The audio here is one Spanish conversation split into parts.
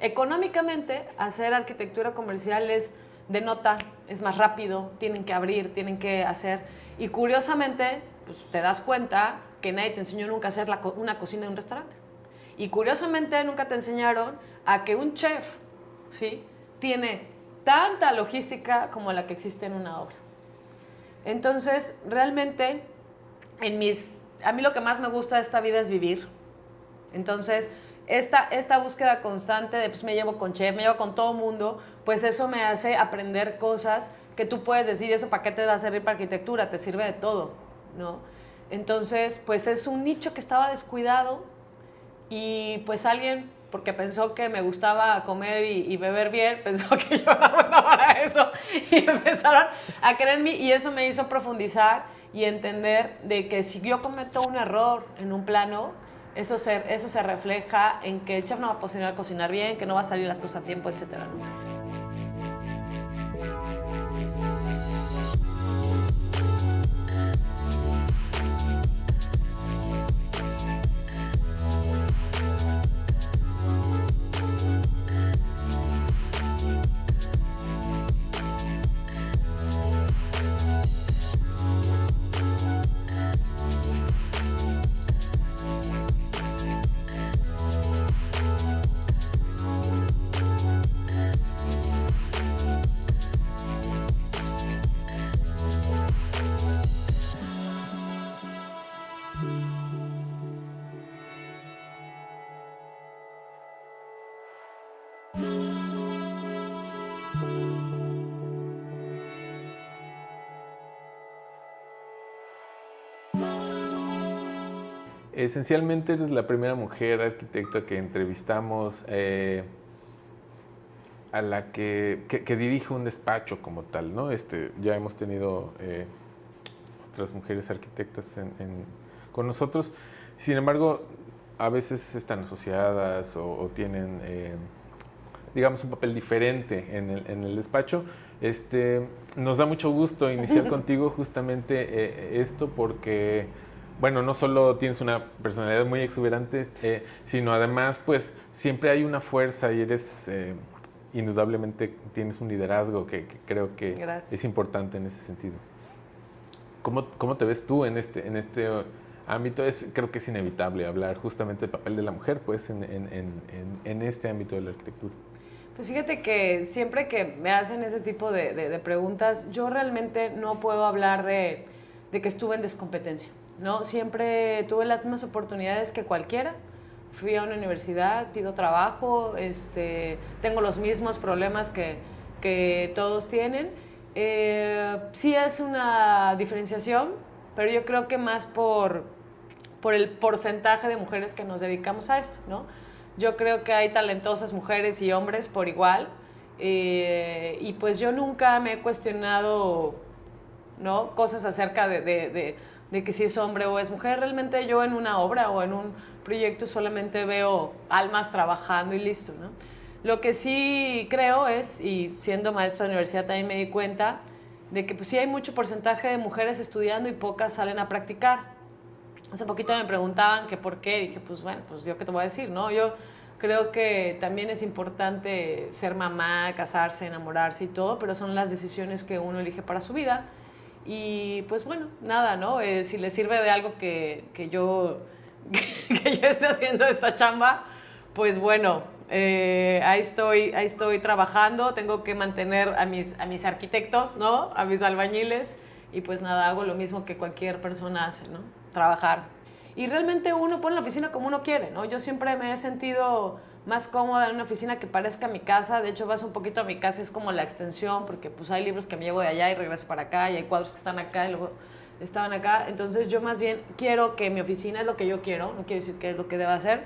económicamente hacer arquitectura comercial es de nota, es más rápido, tienen que abrir, tienen que hacer. Y curiosamente, pues te das cuenta que nadie te enseñó nunca a hacer una cocina en un restaurante. Y curiosamente nunca te enseñaron a que un chef, ¿sí? Tiene tanta logística como la que existe en una obra. Entonces, realmente, en mis, a mí lo que más me gusta de esta vida es vivir. Entonces, esta, esta búsqueda constante de, pues me llevo con chef, me llevo con todo mundo, pues eso me hace aprender cosas que tú puedes decir, eso para qué te va a servir para arquitectura, te sirve de todo, ¿no? Entonces, pues es un nicho que estaba descuidado y pues alguien, porque pensó que me gustaba comer y, beber bien, pensó que yo era buena para eso y empezaron a creer en mí y eso me hizo profundizar y entender de que si yo cometo un error en un plano, eso se, eso se refleja en que el chef no va a poder cocinar bien, que no va a salir las cosas a tiempo, etc. Esencialmente eres la primera mujer arquitecta que entrevistamos eh, a la que, dirige un despacho como tal, ¿no? Este, ya hemos tenido eh, otras mujeres arquitectas con nosotros. Sin embargo, a veces están asociadas o, tienen, eh, digamos, un papel diferente en el, despacho. Este, nos da mucho gusto iniciar contigo justamente esto porque bueno, no solo tienes una personalidad muy exuberante, eh, sino además, pues, siempre hay una fuerza y eres, eh, indudablemente, tienes un liderazgo que, creo que es importante en ese sentido. ¿Cómo, ¿Cómo, te ves tú en este, en este ámbito? Es, creo que es inevitable hablar justamente del papel de la mujer, pues, en, en, en, este ámbito de la arquitectura. Pues fíjate que siempre que me hacen ese tipo de, de, preguntas, yo realmente no puedo hablar de, de que estuve en descompetencia. ¿No? Siempre tuve las mismas oportunidades que cualquiera. Fui a una universidad, pido trabajo, este, tengo los mismos problemas que, que todos tienen. Eh, sí es una diferenciación, pero yo creo que más por, por el porcentaje de mujeres que nos dedicamos a esto, ¿no? Yo creo que hay talentosas mujeres y hombres por igual, eh, y pues yo nunca me he cuestionado, ¿no? Cosas acerca de, que si es hombre o es mujer. Realmente yo en una obra o en un proyecto solamente veo almas trabajando y listo, ¿no? Lo que sí creo es, y siendo maestra de universidad también me di cuenta, de que pues sí hay mucho porcentaje de mujeres estudiando y pocas salen a practicar. Hace poquito me preguntaban que por qué, dije, pues bueno, pues yo qué te voy a decir, ¿no? Yo creo que también es importante ser mamá, casarse, enamorarse y todo, pero son las decisiones que uno elige para su vida y pues bueno, nada, ¿no? Eh, si le sirve de algo que, que yo, que yo esté haciendo esta chamba, pues bueno, eh, ahí, estoy, ahí estoy trabajando, tengo que mantener a mis, a mis arquitectos, ¿no? A mis albañiles y pues nada, hago lo mismo que cualquier persona hace, ¿no? Trabajar. Y realmente uno pone la oficina como uno quiere, ¿no? Yo siempre me he sentido más cómoda en una oficina que parezca mi casa. De hecho, vas un poquito a mi casa, es como la extensión, porque pues hay libros que me llevo de allá y regreso para acá, y hay cuadros que están acá y luego estaban acá. Entonces yo más bien quiero que mi oficina es lo que yo quiero, no quiero decir que es lo que deba hacer.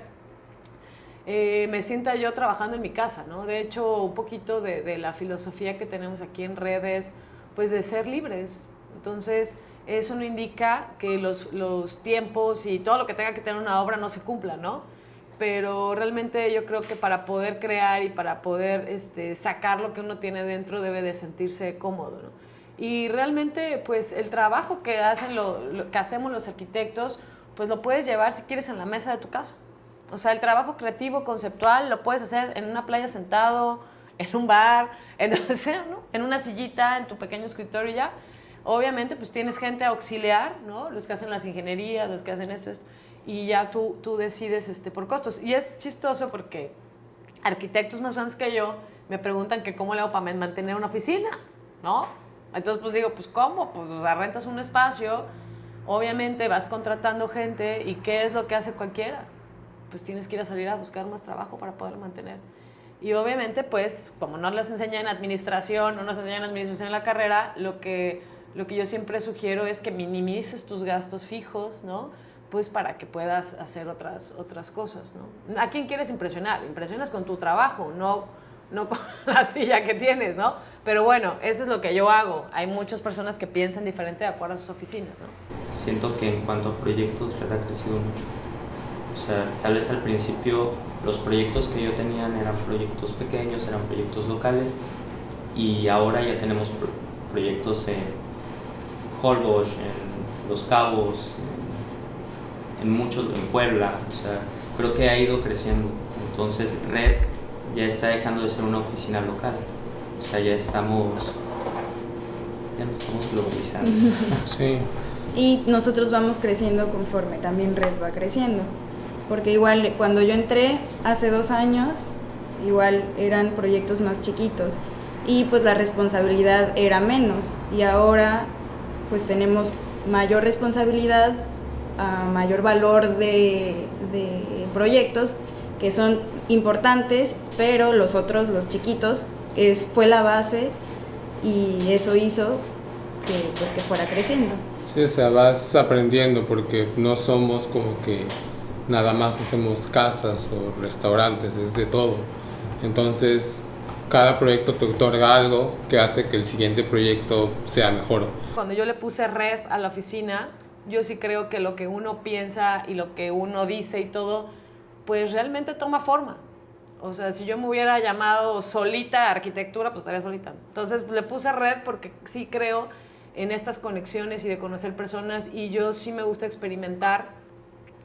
Eh, me sienta yo trabajando en mi casa, ¿no? De hecho, un poquito de, de, la filosofía que tenemos aquí en redes, pues de ser libres. Entonces, eso no indica que los, los tiempos y todo lo que tenga que tener una obra no se cumpla, ¿no? Pero realmente yo creo que para poder crear y para poder este, sacar lo que uno tiene dentro debe de sentirse cómodo. ¿no? Y realmente pues el trabajo que, hacen lo, que hacemos los arquitectos pues lo puedes llevar si quieres en la mesa de tu casa. O sea, el trabajo creativo, conceptual, lo puedes hacer en una playa sentado, en un bar, en, en una sillita, en tu pequeño escritorio ya. Obviamente, pues tienes gente auxiliar, ¿no? Los que hacen las ingenierías, los que hacen esto, y ya tú, tú decides este, por costos. Y es chistoso porque arquitectos más grandes que yo me preguntan que cómo le hago para mantener una oficina, ¿no? Entonces, pues digo, pues ¿cómo? Pues o sea, rentas un espacio, obviamente vas contratando gente y ¿qué es lo que hace cualquiera? Pues tienes que ir a salir a buscar más trabajo para poderlo mantener. Y obviamente, pues, como no les enseñan en administración, no nos enseñan en administración en la carrera, lo que, lo que yo siempre sugiero es que minimices tus gastos fijos, ¿no? Pues para que puedas hacer otras, otras cosas, ¿no? ¿A quién quieres impresionar? Impresionas con tu trabajo, no, no con la silla que tienes, ¿no? Pero bueno, eso es lo que yo hago. Hay muchas personas que piensan diferente de acuerdo a sus oficinas. Siento que en cuanto a proyectos, Red ha crecido mucho. O sea, tal vez al principio los proyectos que yo tenía eran proyectos pequeños, eran proyectos locales y ahora ya tenemos proyectos en Holbox, en Los Cabos, muchos, en Puebla. O sea, creo que ha ido creciendo. Entonces, Red ya está dejando de ser una oficina local. O sea, ya estamos, ya nos estamos globalizando. Sí. Y nosotros vamos creciendo conforme también Red va creciendo. Porque igual cuando yo entré hace dos años, igual eran proyectos más chiquitos y pues la responsabilidad era menos. Y ahora pues tenemos mayor responsabilidad, mayor valor de, de proyectos que son importantes, pero los otros, los chiquitos, es, fue la base y eso hizo que, pues, que fuera creciendo. Sí, o sea, vas aprendiendo porque no somos como que nada más hacemos casas o restaurantes, es de todo. Entonces, cada proyecto te otorga algo que hace que el siguiente proyecto sea mejor. Cuando yo le puse red a la oficina, yo sí creo que lo que uno piensa y lo que uno dice y todo, pues realmente toma forma. O sea, si yo me hubiera llamado solita arquitectura, pues estaría solita. Entonces le puse red porque sí creo en estas conexiones y de conocer personas y yo sí me gusta experimentar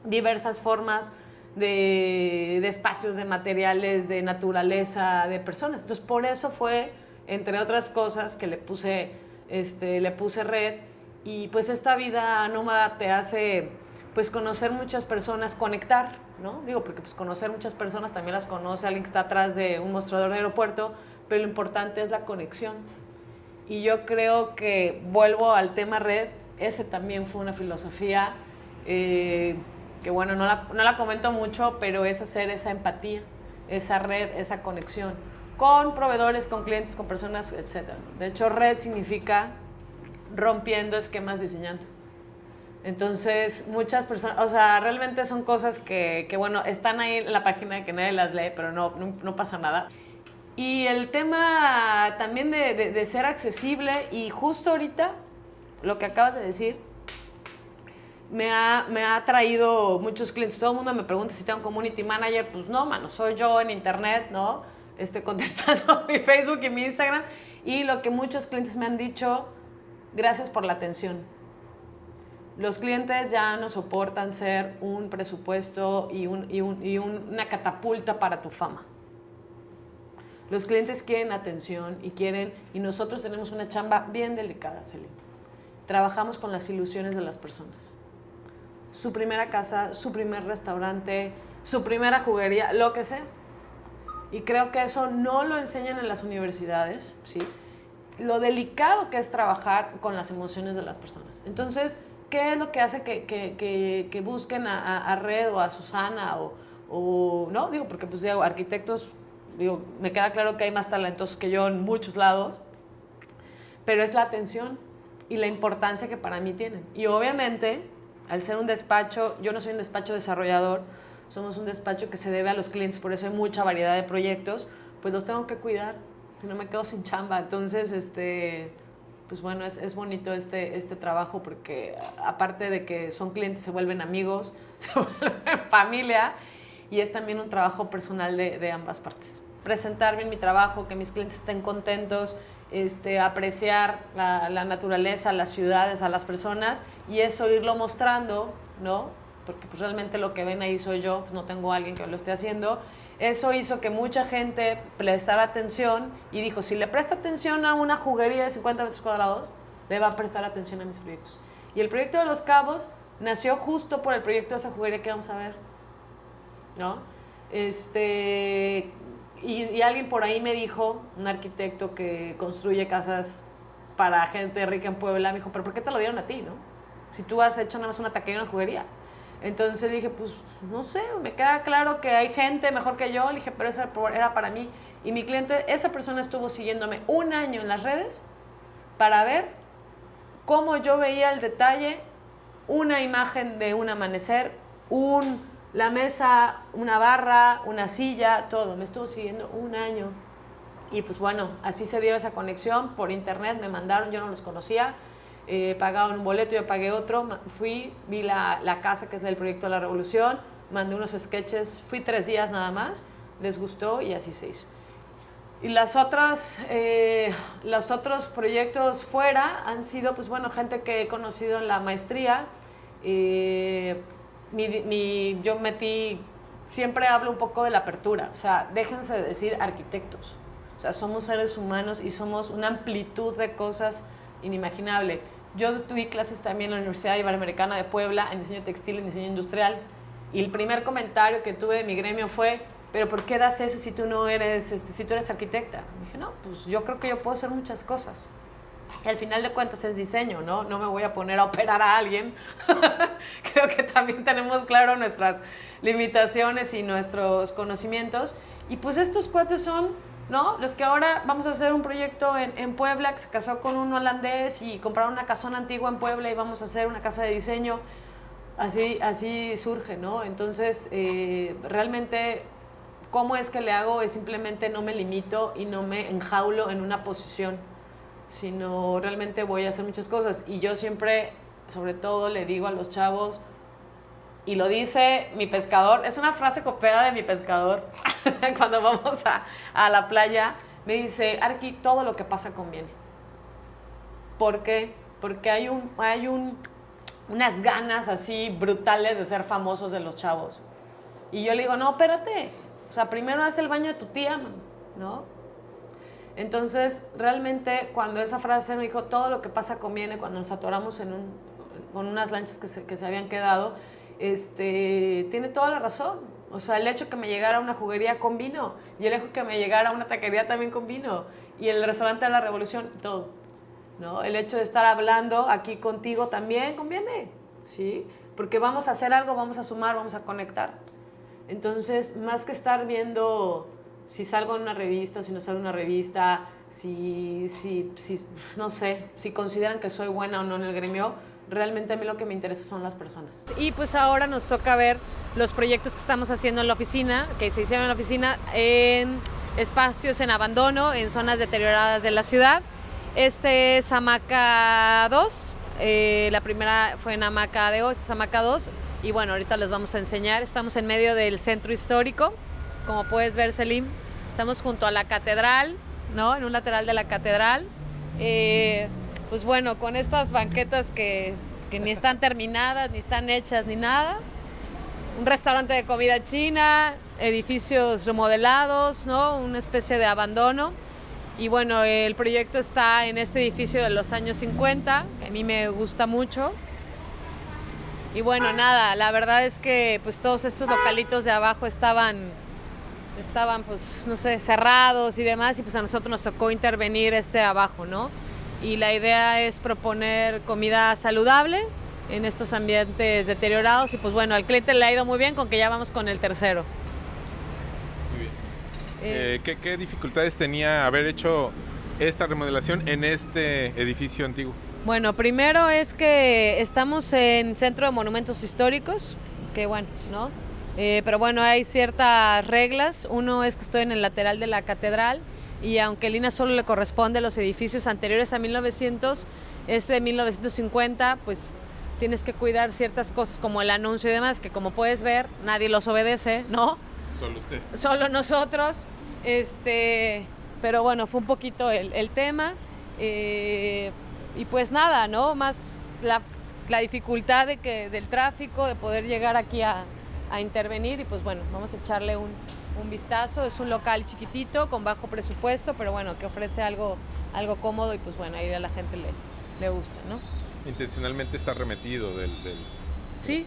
diversas formas de, de, espacios, de materiales, de naturaleza, de personas. Entonces por eso fue, entre otras cosas, que le puse, este, le puse red y pues esta vida nómada te hace pues conocer muchas personas, conectar, ¿no? Digo, porque pues conocer muchas personas también las conoce alguien que está atrás de un mostrador de aeropuerto, pero lo importante es la conexión. Y yo creo que vuelvo al tema red, ese también fue una filosofía eh, que bueno, no la, no la comento mucho, pero es hacer esa empatía, esa red, esa conexión con proveedores, con clientes, con personas, etc. De hecho, red significa rompiendo esquemas diseñando. Entonces, muchas personas, o sea, realmente son cosas que, que, bueno, están ahí en la página que nadie las lee, pero no, no, pasa nada. Y el tema también de, de, ser accesible y justo ahorita, lo que acabas de decir, me ha, me ha traído muchos clientes. Todo el mundo me pregunta si tengo un community manager. Pues no, mano, soy yo en internet, ¿no? Este, contestando mi Facebook y mi Instagram. Y lo que muchos clientes me han dicho, gracias por la atención los clientes ya no soportan ser un presupuesto y, una catapulta para tu fama. Los clientes quieren atención y quieren, y nosotros tenemos una chamba bien delicada, Celine. Trabajamos con las ilusiones de las personas. Su primera casa, su primer restaurante, su primera juguería, lo que sea. Y creo que eso no lo enseñan en las universidades, ¿sí? Lo delicado que es trabajar con las emociones de las personas. Entonces, ¿qué es lo que hace que, que, que, busquen a, a, Red o a Susana o, o, no? Digo, porque pues digo, arquitectos, digo, me queda claro que hay más talentos que yo en muchos lados, pero es la atención y la importancia que para mí tienen. Y obviamente, al ser un despacho, yo no soy un despacho desarrollador, somos un despacho que se debe a los clientes, por eso hay mucha variedad de proyectos, pues los tengo que cuidar, no me quedo sin chamba. Entonces, este pues bueno, es, es, bonito este, este trabajo porque aparte de que son clientes, se vuelven amigos, se vuelven familia y es también un trabajo personal de, de ambas partes. Presentar bien mi trabajo, que mis clientes estén contentos, este, apreciar la, la, naturaleza, las ciudades, a las personas y eso irlo mostrando, ¿no? porque pues realmente lo que ven ahí soy yo, pues no tengo alguien que lo esté haciendo. Eso hizo que mucha gente prestara atención y dijo, si le presta atención a una juguería de 50 metros cuadrados, le va a prestar atención a mis proyectos. Y el proyecto de Los Cabos nació justo por el proyecto de esa juguería que vamos a ver. ¿No? Este, y, y alguien por ahí me dijo, un arquitecto que construye casas para gente rica en Puebla, me dijo, pero ¿por qué te lo dieron a ti, no? Si tú has hecho nada más una taquería y una juguería. Entonces dije, pues no sé, me queda claro que hay gente mejor que yo. Le dije, pero eso era para mí. Y mi cliente, esa persona estuvo siguiéndome un año en las redes para ver cómo yo veía el detalle, una imagen de un amanecer, un, la mesa, una barra, una silla, todo. Me estuvo siguiendo un año. Y pues bueno, así se dio esa conexión por internet, me mandaron, yo no los conocía, eh, pagaban un boleto, yo pagué otro, fui, vi la, la, casa que es del proyecto de la revolución, mandé unos sketches, fui tres días nada más, les gustó y así se hizo. Y las otras, eh, los otros proyectos fuera han sido, pues bueno, gente que he conocido en la maestría. Eh, mi, mi, yo metí, siempre hablo un poco de la apertura, o sea, déjense de decir arquitectos. O sea, somos seres humanos y somos una amplitud de cosas inimaginable. Yo di clases también en la Universidad Iberoamericana de Puebla en diseño textil, en diseño industrial. Y el primer comentario que tuve de mi gremio fue, pero ¿por qué das eso si tú no eres, este, si tú eres arquitecta? Y dije, no, pues yo creo que yo puedo hacer muchas cosas. Y al final de cuentas es diseño, ¿no? No me voy a poner a operar a alguien. creo que también tenemos claro nuestras limitaciones y nuestros conocimientos. Y pues estos cuates son ¿no? Los que ahora vamos a hacer un proyecto en, Puebla que se casó con un holandés y compraron una casona antigua en Puebla y vamos a hacer una casa de diseño. Así, así surge, ¿no? Entonces, eh, realmente, ¿cómo es que le hago? Es simplemente no me limito y no me enjaulo en una posición, sino realmente voy a hacer muchas cosas. Y yo siempre, sobre todo, le digo a los chavos, y lo dice mi pescador, es una frase copiada de mi pescador, cuando vamos a, a, la playa, me dice, Arqui, todo lo que pasa conviene. ¿Por qué? Porque hay, un, hay un, unas ganas así brutales de ser famosos de los chavos. Y yo le digo, no, espérate, o sea, primero haz el baño de tu tía, ¿no? Entonces, realmente, cuando esa frase me dijo, todo lo que pasa conviene, cuando nos atoramos en un, con unas lanchas que se, que se habían quedado, este, tiene toda la razón. O sea, el hecho que me llegara una juguería con vino y el hecho que me llegara una taquería también con vino y el restaurante de la revolución, todo. ¿no? El hecho de estar hablando aquí contigo también conviene, ¿sí? Porque vamos a hacer algo, vamos a sumar, vamos a conectar. Entonces, más que estar viendo si salgo en una revista, si no salgo en una revista, si, si, si, no sé, si consideran que soy buena o no en el gremio, realmente a mí lo que me interesa son las personas. Y pues ahora nos toca ver los proyectos que estamos haciendo en la oficina, que se hicieron en la oficina, en espacios en abandono, en zonas deterioradas de la ciudad. Este es Hamaca 2, eh, la primera fue en Hamaca de 8, es Hamaca 2, y bueno, ahorita les vamos a enseñar. Estamos en medio del centro histórico, como puedes ver, Selim. Estamos junto a la catedral, ¿no? En un lateral de la catedral. Eh, pues bueno, con estas banquetas que, que, ni están terminadas, ni están hechas, ni nada. Un restaurante de comida china, edificios remodelados, ¿no? Una especie de abandono. Y bueno, el proyecto está en este edificio de los años 50, que a mí me gusta mucho. Y bueno, nada, la verdad es que pues todos estos localitos de abajo estaban estaban pues no sé, cerrados y demás y pues a nosotros nos tocó intervenir este abajo, ¿no? Y la idea es proponer comida saludable en estos ambientes deteriorados y pues bueno, al cliente le ha ido muy bien con que ya vamos con el tercero. Muy bien. Eh, ¿qué, ¿Qué dificultades tenía haber hecho esta remodelación en este edificio antiguo? Bueno, primero es que estamos en Centro de Monumentos Históricos, que bueno, ¿no? Eh, pero bueno, hay ciertas reglas. Uno es que estoy en el lateral de la catedral y aunque el INA solo le corresponde a los edificios anteriores a 1900, este de 1950, pues tienes que cuidar ciertas cosas como el anuncio y demás, que como puedes ver, nadie los obedece, ¿no? Solo usted. Solo nosotros. Este, pero bueno, fue un poquito el, el tema. Eh, y pues nada, ¿no? Más la la dificultad de que, del tráfico, de poder llegar aquí a, a intervenir y pues bueno, vamos a echarle un, un, vistazo. Es un local chiquitito, con bajo presupuesto, pero bueno, que ofrece algo, algo cómodo y pues bueno, ahí a la gente le, le gusta, ¿no? Intencionalmente está remetido del... del sí,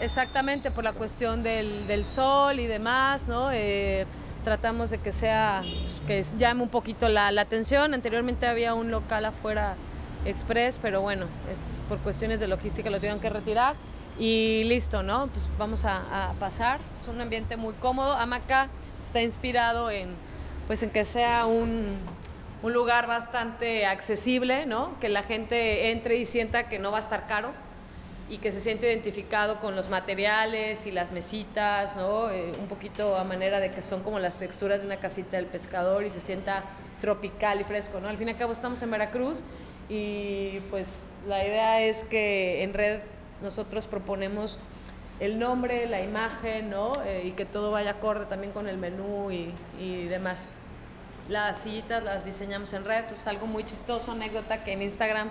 exactamente, por la cuestión del, del, sol y demás, ¿no? Eh, tratamos de que sea, que llame un poquito la, la atención. Anteriormente había un local afuera express, pero bueno, es por cuestiones de logística lo tuvieron que retirar y listo, ¿no? Pues vamos a, pasar. Es un ambiente muy cómodo. Amaca está inspirado en, pues en que sea un, un, lugar bastante accesible, ¿no? Que la gente entre y sienta que no va a estar caro y que se siente identificado con los materiales y las mesitas, ¿no? Eh, un poquito a manera de que son como las texturas de una casita del pescador y se sienta tropical y fresco, ¿no? Al fin y al cabo estamos en Veracruz y pues la idea es que en red nosotros proponemos el nombre, la imagen, ¿no? Eh, y que todo vaya acorde también con el menú y, y, demás. Las sillitas las diseñamos en red, es algo muy chistoso, anécdota que en Instagram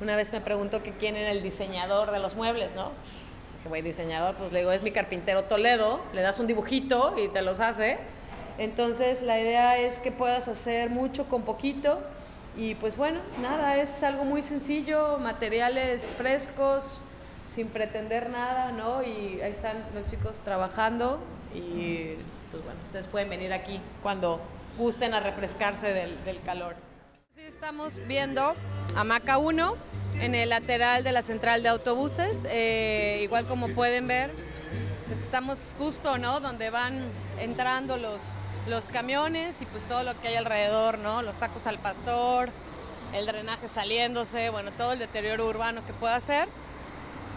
una vez me preguntó que quién era el diseñador de los muebles, ¿no? Dije, güey, diseñador, pues le digo, es mi carpintero Toledo, le das un dibujito y te los hace. Entonces la idea es que puedas hacer mucho con poquito y pues bueno, nada, es algo muy sencillo, materiales frescos, sin pretender nada, ¿no? Y ahí están los chicos trabajando y pues bueno, ustedes pueden venir aquí cuando gusten a refrescarse del, del calor. Sí, estamos viendo Hamaca 1 en el lateral de la central de autobuses, eh, igual como pueden ver, pues estamos justo, ¿no? Donde van entrando los, los camiones y pues todo lo que hay alrededor, ¿no? Los tacos al pastor, el drenaje saliéndose, bueno, todo el deterioro urbano que pueda hacer.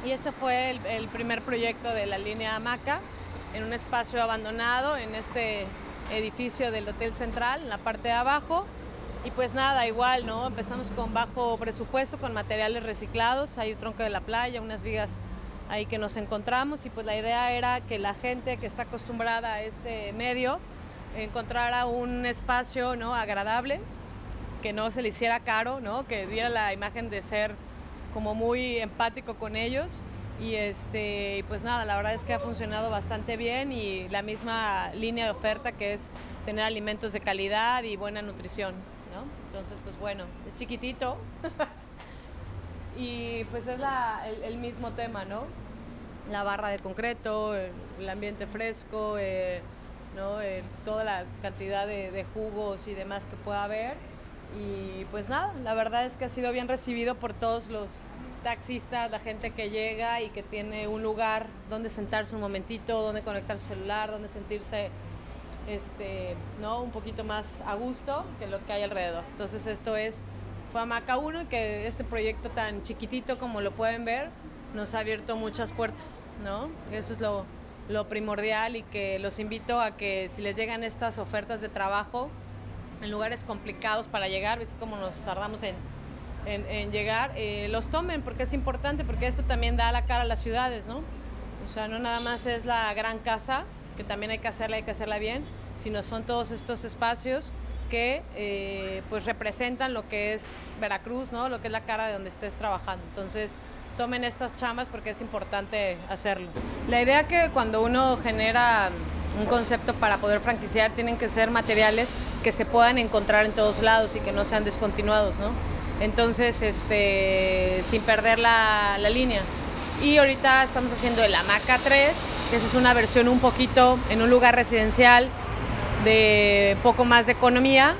Y este fue el, primer proyecto de la línea Hamaca en un espacio abandonado en este edificio del Hotel Central, en la parte de abajo. Y pues nada, igual, ¿no? Empezamos con bajo presupuesto, con materiales reciclados, hay un tronco de la playa, unas vigas ahí que nos encontramos y pues la idea era que la gente que está acostumbrada a este medio encontrara un espacio, ¿no? Agradable, que no se le hiciera caro, ¿no? Que diera la imagen de ser como muy empático con ellos. Y este pues nada la verdad es que ha funcionado bastante bien y la misma línea de oferta que es tener alimentos de calidad y buena nutrición ¿no? entonces pues bueno es chiquitito. Y pues es la, el, el, mismo tema no la barra de concreto el, el ambiente fresco eh, no eh, toda la cantidad de, de jugos y demás que pueda haber y pues nada, la verdad es que ha sido bien recibido por todos los taxistas, la gente que llega y que tiene un lugar donde sentarse un momentito, donde conectar su celular, donde sentirse este, ¿no? un poquito más a gusto que lo que hay alrededor. Entonces esto es fue Hamaca 1 y que este proyecto tan chiquitito como lo pueden ver nos ha abierto muchas puertas, ¿no? Eso es lo, lo primordial y que los invito a que si les llegan estas ofertas de trabajo, en lugares complicados para llegar, ves cómo nos tardamos en, en, en llegar, eh, los tomen porque es importante, porque esto también da la cara a las ciudades, ¿no? O sea, no nada más es la gran casa, que también hay que hacerla, hay que hacerla bien, sino son todos estos espacios que eh, pues representan lo que es Veracruz, ¿no? Lo que es la cara de donde estés trabajando. Entonces, tomen estas chambas porque es importante hacerlo. La idea que cuando uno genera un concepto para poder franquiciar tienen que ser materiales que se puedan encontrar en todos lados y que no sean descontinuados, ¿no? Entonces, este, sin perder la, la línea. Y ahorita estamos haciendo el Hamaca 3, que es una versión un poquito en un lugar residencial de poco más de economía,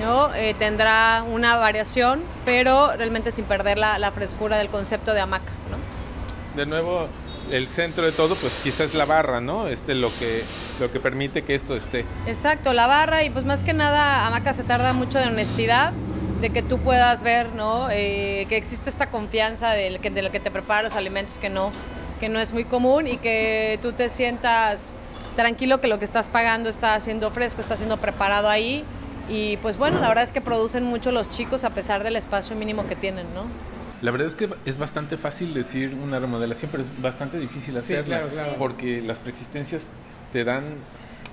¿no? Eh, tendrá una variación, pero realmente sin perder la, la frescura del concepto de hamaca. ¿no? De nuevo, el centro de todo, pues quizás la barra, ¿no? Este lo que lo que permite que esto esté. Exacto, la barra y pues más que nada hamaca se tarda mucho de honestidad, de que tú puedas ver, ¿no? Eh, que existe esta confianza del que, de lo que te prepara los alimentos que no que no es muy común y que tú te sientas tranquilo que lo que estás pagando está siendo fresco, está siendo preparado ahí y pues bueno, la verdad es que producen mucho los chicos a pesar del espacio mínimo que tienen, ¿no? La verdad es que es bastante fácil decir una remodelación, pero es bastante difícil hacerla. Sí, claro, claro. Porque las preexistencias te dan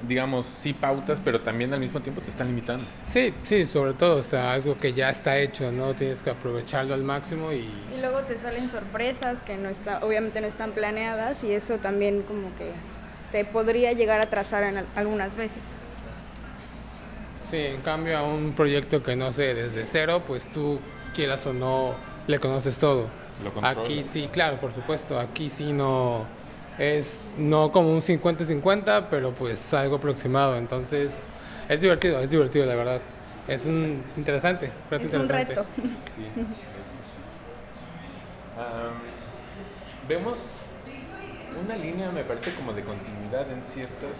digamos, sí pautas, pero también al mismo tiempo te están limitando. Sí, sí, sobre todo, o sea, algo que ya está hecho, ¿no? Tienes que aprovecharlo al máximo y... Y luego te salen sorpresas que no está, obviamente no están planeadas y eso también como que te podría llegar a trazar en algunas veces. Sí, en cambio a un proyecto que no sé, desde cero, pues tú quieras o no, le conoces todo. Aquí sí, claro, por supuesto, aquí sí no es no como un 50-50, pero pues algo aproximado. Entonces, es divertido, es divertido, la verdad. Es un interesante, es un reto. vemos una línea, me parece, como de continuidad en ciertas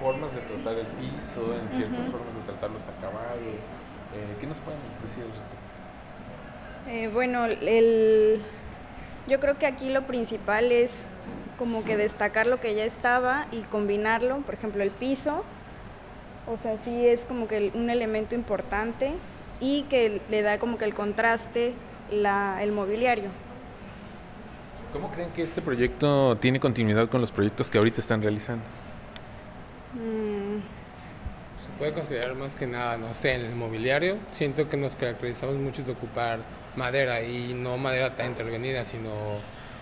formas de tratar el piso, en ciertas formas de tratar los acabados. Eh, ¿Qué nos pueden decir al respecto? Eh, bueno, el, yo creo que aquí lo principal es como que destacar lo que ya estaba y combinarlo, por ejemplo, el piso, o sea, sí es como que un elemento importante y que le da como que el contraste la, el mobiliario. ¿Cómo creen que este proyecto tiene continuidad con los proyectos que ahorita están realizando? Mm. Se puede considerar más que nada, no sé, en el mobiliario. Siento que nos caracterizamos mucho de ocupar madera y no madera tan intervenida, sino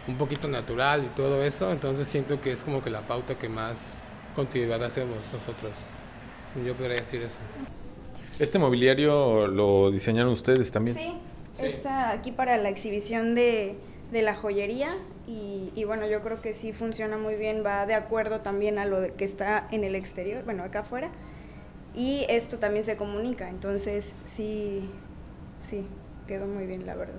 un poquito natural y todo eso, entonces siento que es como que la pauta que más continuidad hacemos nosotros. Yo podría decir eso. ¿Este mobiliario lo diseñaron ustedes también? Sí, está aquí para la exhibición de, de la joyería y, y, bueno, yo creo que sí funciona muy bien, va de acuerdo también a lo que está en el exterior, bueno, acá afuera, y esto también se comunica, entonces sí, sí, quedó muy bien, la verdad.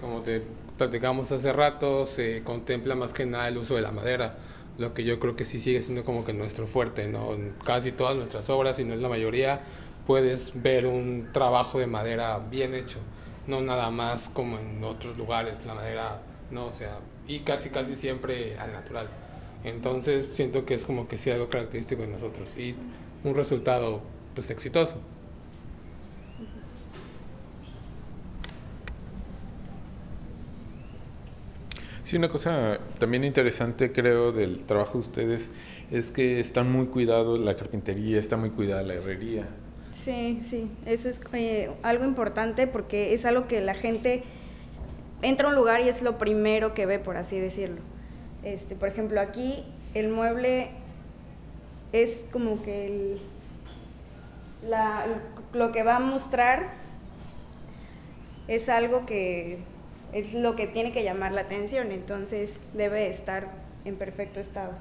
como te platicamos hace rato, se contempla más que nada el uso de la madera, lo que yo creo que sí sigue siendo como que nuestro fuerte, ¿no? En casi todas nuestras obras, si no es la mayoría, puedes ver un trabajo de madera bien hecho, no nada más como en otros lugares, la madera, no, o sea, y casi casi siempre al natural. Entonces siento que es como que sí algo característico de nosotros y un resultado pues exitoso. Sí, una cosa también interesante creo del trabajo de ustedes es que están muy cuidados la carpintería, está muy cuidada la herrería. Sí, sí, eso es eh, algo importante porque es algo que la gente entra a un lugar y es lo primero que ve, por así decirlo. Este, por ejemplo, aquí el mueble es como que el, la, lo que va a mostrar es algo que es lo que tiene que llamar la atención, entonces debe estar en perfecto estado.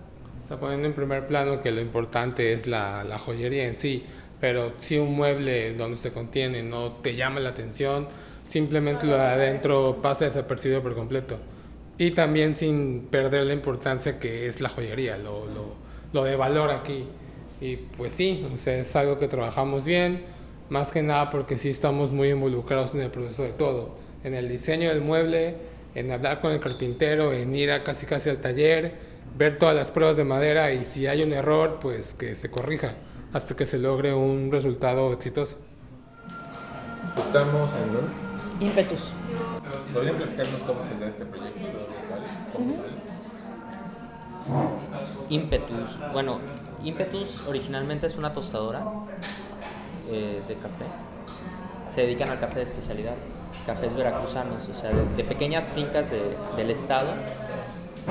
O sea, poniendo en primer plano que lo importante es la, la joyería en sí, pero si un mueble donde se contiene no te llama la atención, simplemente lo de adentro pasa desapercibido por completo. Y también sin perder la importancia que es la joyería, lo, lo, lo de valor aquí. Y pues sí, o sea, es algo que trabajamos bien, más que nada porque sí estamos muy involucrados en el proceso de todo en el diseño del mueble, en hablar con el carpintero, en ir a casi casi al taller, ver todas las pruebas de madera y si hay un error, pues que se corrija hasta que se logre un resultado exitoso. Estamos en Impetus. ¿Podrían platicarnos cómo se da este proyecto? Impetus. Bueno, Impetus originalmente es una tostadora eh, de café. Se dedican al café de especialidad cafés veracruzanos, o sea, de, pequeñas fincas del estado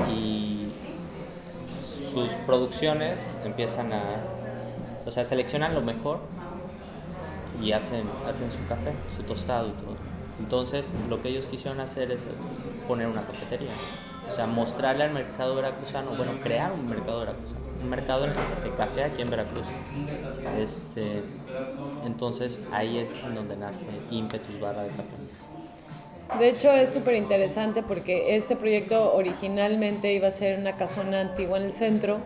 y sus producciones empiezan a, o sea, seleccionan lo mejor y hacen, hacen su café, su tostado y todo. Entonces, lo que ellos quisieron hacer es poner una cafetería, o sea, mostrarle al mercado veracruzano, bueno, crear un mercado veracruzano, un mercado de café aquí en Veracruz. Este, entonces, ahí es donde nace Impetus Barra de Café. De hecho es súper interesante porque este proyecto originalmente iba a ser una casona antigua en el centro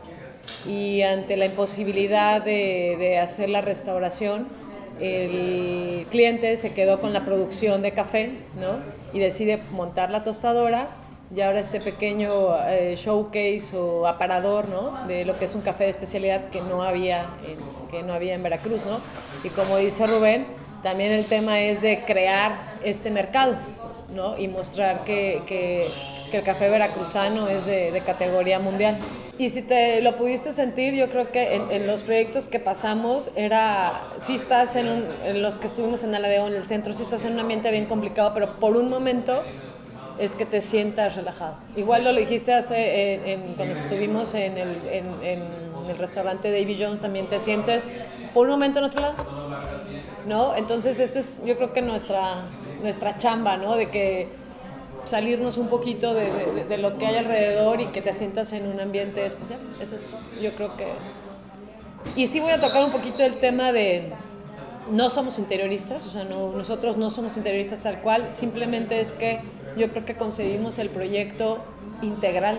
y ante la imposibilidad de, de, hacer la restauración, el cliente se quedó con la producción de café ¿no? y decide montar la tostadora y ahora este pequeño eh, showcase o aparador ¿no? de lo que es un café de especialidad que no había en, que no había en Veracruz. ¿no? Y como dice Rubén, también el tema es de crear este mercado, ¿no? Y mostrar que, que, que el café veracruzano es de, categoría mundial. Y si te lo pudiste sentir, yo creo que en, los proyectos que pasamos era, si estás en, un, los que estuvimos en Aladeo, en el centro, si estás en un ambiente bien complicado, pero por un momento es que te sientas relajado. Igual lo dijiste hace, cuando estuvimos en el, en, en el restaurante Davy Jones, también te sientes por un momento en otro lado. ¿No? Entonces, este es yo creo que nuestra, nuestra chamba, ¿no? De que salirnos un poquito de, lo que hay alrededor y que te sientas en un ambiente especial. Eso es, yo creo que... Y sí voy a tocar un poquito el tema de... No somos interioristas, o sea, no, nosotros no somos interioristas tal cual, simplemente es que yo creo que concebimos el proyecto integral,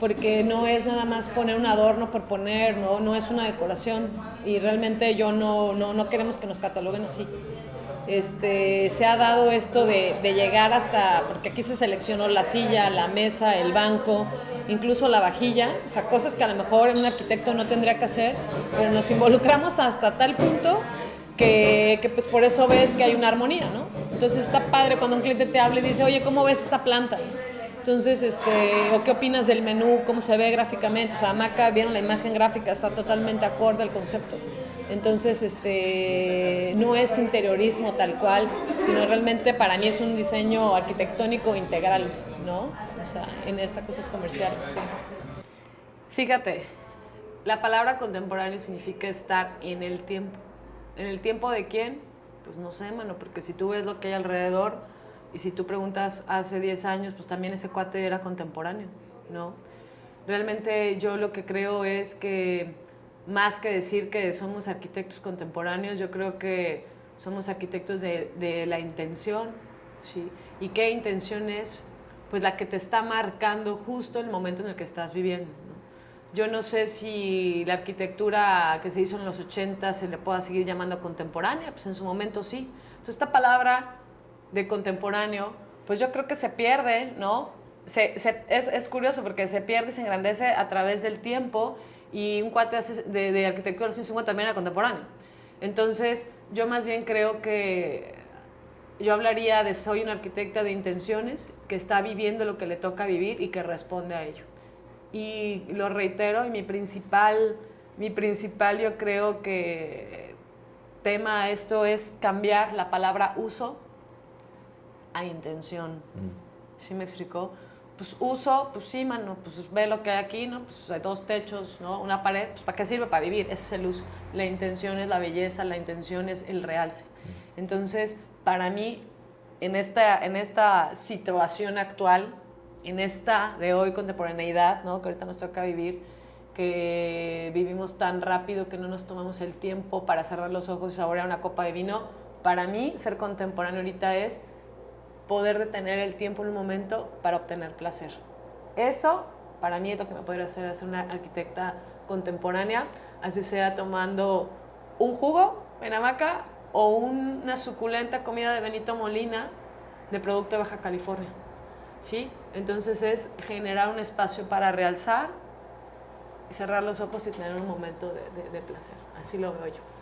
porque no es nada más poner un adorno por poner, no, no es una decoración, y realmente yo no, no, no queremos que nos cataloguen así este, se ha dado esto de, llegar hasta, porque aquí se seleccionó la silla, la mesa, el banco, incluso la vajilla, o sea, cosas que a lo mejor un arquitecto no tendría que hacer, pero nos involucramos hasta tal punto que, que pues por eso ves que hay una armonía, ¿no? Entonces está padre cuando un cliente te habla y dice, oye, ¿cómo ves esta planta? Entonces, este, ¿o qué opinas del menú? ¿Cómo se ve gráficamente? O sea, Maca, vieron la imagen gráfica, está totalmente acorde al concepto. Entonces, este, no es interiorismo tal cual, sino realmente para mí es un diseño arquitectónico integral, ¿no? O sea, en estas cosas comerciales. Fíjate, la palabra contemporáneo significa estar en el tiempo. ¿En el tiempo de quién? Pues no sé, mano, porque si tú ves lo que hay alrededor y si tú preguntas hace 10 años, pues también ese cuate era contemporáneo, ¿no? Realmente yo lo que creo es que más que decir que somos arquitectos contemporáneos, yo creo que somos arquitectos de, de, la intención, ¿sí? ¿Y qué intención es? Pues la que te está marcando justo el momento en el que estás viviendo. ¿no? Yo no sé si la arquitectura que se hizo en los 80 se le pueda seguir llamando contemporánea, pues en su momento sí. Entonces esta palabra de contemporáneo, pues yo creo que se pierde, ¿no? Se, se, es, es curioso porque se pierde y se engrandece a través del tiempo y un cuate de, de arquitectura de los 150 también era contemporáneo. Entonces, yo más bien creo que yo hablaría de soy una arquitecta de intenciones que está viviendo lo que le toca vivir y que responde a ello. Y lo reitero, y mi principal, mi principal yo creo que tema a esto es cambiar la palabra uso a intención. Mm. ¿Sí me explicó? Pues uso, pues sí, mano, pues ve lo que hay aquí, ¿no? Pues hay dos techos, ¿no? Una pared, pues ¿para qué sirve? Para vivir, ese es el uso. La intención es la belleza, la intención es el realce. Entonces, para mí, en esta, en esta situación actual, en esta de hoy contemporaneidad, ¿no? Que ahorita nos toca vivir, que vivimos tan rápido que no nos tomamos el tiempo para cerrar los ojos y saborear una copa de vino, para mí ser contemporáneo ahorita es poder detener el tiempo en un momento para obtener placer. Eso, para mí, es lo que me podría hacer ser una arquitecta contemporánea, así sea tomando un jugo en hamaca o una suculenta comida de Benito Molina de producto de Baja California. ¿Sí? Entonces es generar un espacio para realzar y cerrar los ojos y tener un momento de placer. Así lo veo yo.